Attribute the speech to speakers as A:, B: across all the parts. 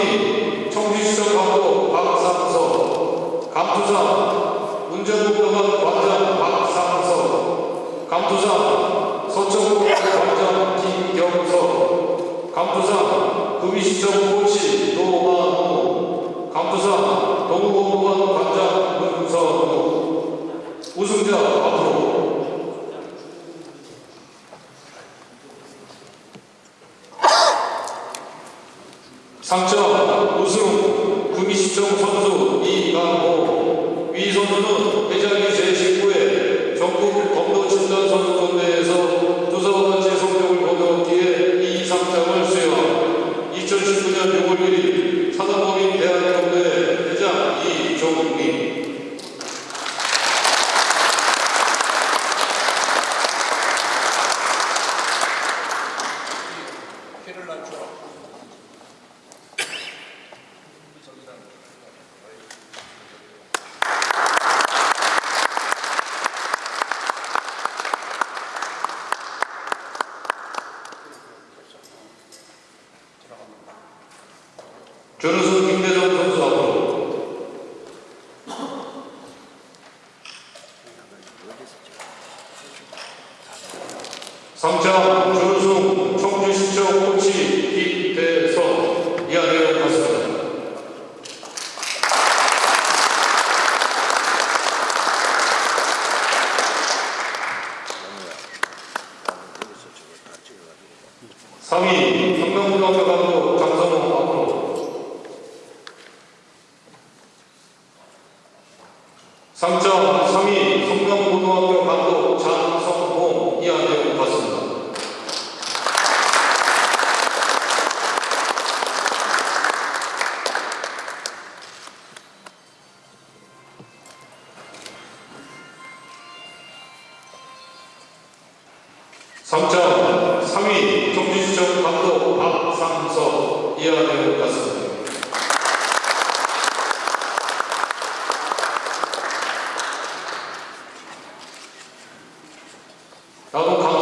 A: 박정희 청주시청광고 박사무소 감투사 운전국병원 관장 박사무소 감투사 서천국병원 관장 김경석 감투사 구미시청 고시 노만호 감투사 동우공무원 관장 문선우 우승자 상점 우승 구미시청 선수 이강호. 위 선수는 전우승 김대성 선수 앞으로 상장 전우승 청주시청 코치 김대성 이하내용 같습니다. 상위 성명고등학교 감독 3.32 성남고등학교 감독 장성봉 이한대우 같습니다. 삼점 3위 경주시청 감독 박상석 이하대우 같습니다.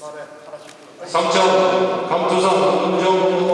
B: 갔어? 말해, 하나씩.
A: 상장 감투상 운정